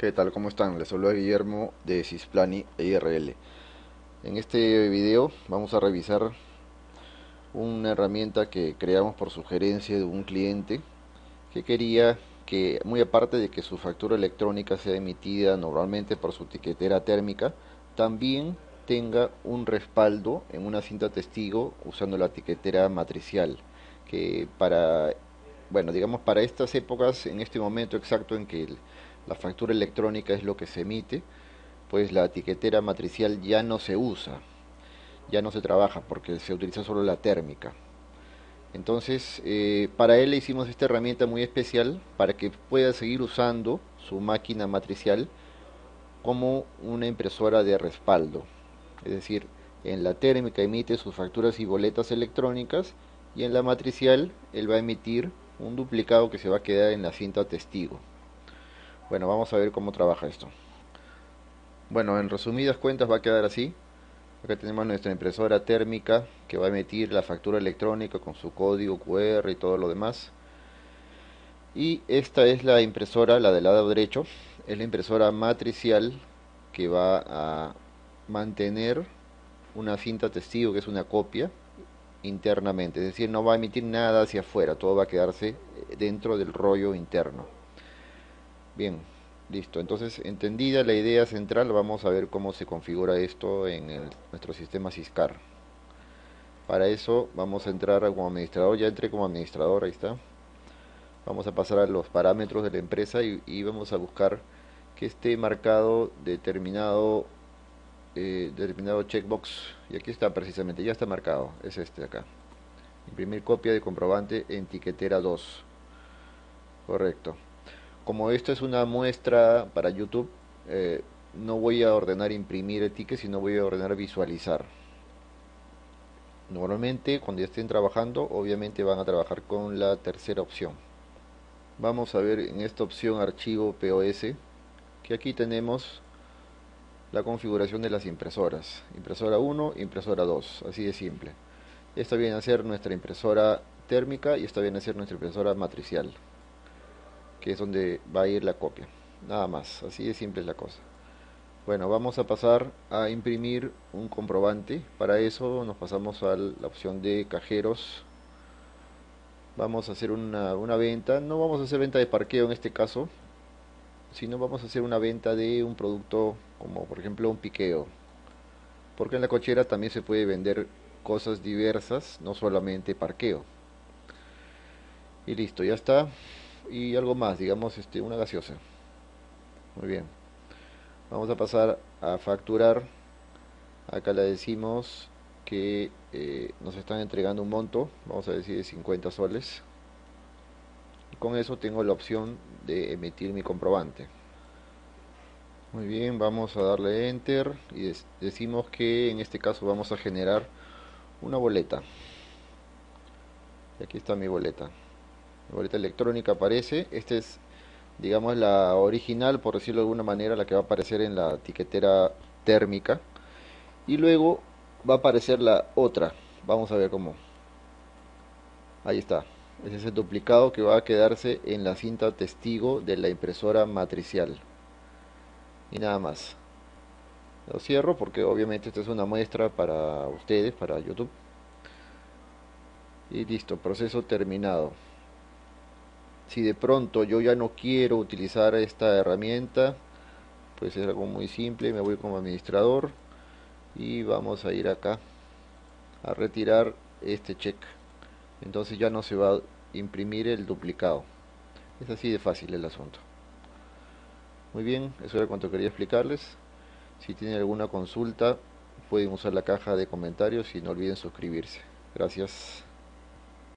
¿Qué tal? ¿Cómo están? Les saluda Guillermo de Cisplani IRL. En este video vamos a revisar una herramienta que creamos por sugerencia de un cliente que quería que, muy aparte de que su factura electrónica sea emitida normalmente por su etiquetera térmica, también tenga un respaldo en una cinta testigo usando la etiquetera matricial, que para, bueno, digamos para estas épocas, en este momento exacto en que el, la factura electrónica es lo que se emite, pues la etiquetera matricial ya no se usa, ya no se trabaja porque se utiliza solo la térmica. Entonces, eh, para él le hicimos esta herramienta muy especial para que pueda seguir usando su máquina matricial como una impresora de respaldo. Es decir, en la térmica emite sus facturas y boletas electrónicas y en la matricial él va a emitir un duplicado que se va a quedar en la cinta testigo. Bueno, vamos a ver cómo trabaja esto. Bueno, en resumidas cuentas va a quedar así. Acá tenemos nuestra impresora térmica que va a emitir la factura electrónica con su código QR y todo lo demás. Y esta es la impresora, la del lado derecho, es la impresora matricial que va a mantener una cinta testigo que es una copia internamente, es decir, no va a emitir nada hacia afuera, todo va a quedarse dentro del rollo interno. Bien, listo. Entonces, entendida la idea central, vamos a ver cómo se configura esto en nuestro sistema Ciscar. Para eso vamos a entrar como administrador, ya entré como administrador, ahí está. Vamos a pasar a los parámetros de la empresa y, vamos a buscar que esté marcado determinado eh, determinado checkbox y aquí está precisamente, ya está marcado, es este de acá. Imprimir copia de comprobante en etiquetera 2. Correcto como esto es una muestra para YouTube, eh, no voy a ordenar imprimir el sino voy a ordenar visualizar. Normalmente cuando ya estén trabajando, obviamente van a trabajar con la tercera opción. Vamos a ver en esta opción archivo POS, que aquí tenemos la configuración de las impresoras. Impresora 1, impresora 2, así de simple. Esta viene a ser nuestra impresora térmica y esta viene a ser nuestra impresora matricial que es donde va a ir la copia. Nada más, así de simple es la cosa. Bueno, vamos a pasar a imprimir un comprobante. Para eso nos pasamos a la opción de cajeros. Vamos a hacer una, una venta, no vamos a hacer venta de parqueo en este caso sino vamos a hacer una venta de un producto como por ejemplo un piqueo. Porque en la cochera también se puede vender cosas diversas, no solamente parqueo. Y listo, ya está y algo más, digamos este, una gaseosa. Muy bien. Vamos a pasar a facturar. Acá le decimos que eh, nos están entregando un monto, vamos a decir de 50 soles. Y con eso tengo la opción de emitir mi comprobante. Muy bien, vamos a darle enter y decimos que en este caso vamos a generar una boleta. Y aquí está mi boleta boleta electrónica aparece. Esta es, digamos, la original, por decirlo de alguna manera, la que va a aparecer en la etiquetera térmica. Y luego va a aparecer la otra. Vamos a ver cómo. Ahí está. Ese es el duplicado que va a quedarse en la cinta testigo de la impresora matricial. Y nada más. Lo cierro porque obviamente esta es una muestra para ustedes, para YouTube. Y listo, proceso terminado si de pronto yo ya no quiero utilizar esta herramienta pues es algo muy simple me voy como administrador y vamos a ir acá a retirar este check entonces ya no se va a imprimir el duplicado. Es así de fácil el asunto. Muy bien eso era cuanto quería explicarles. Si tienen alguna consulta pueden usar la caja de comentarios y no olviden suscribirse. Gracias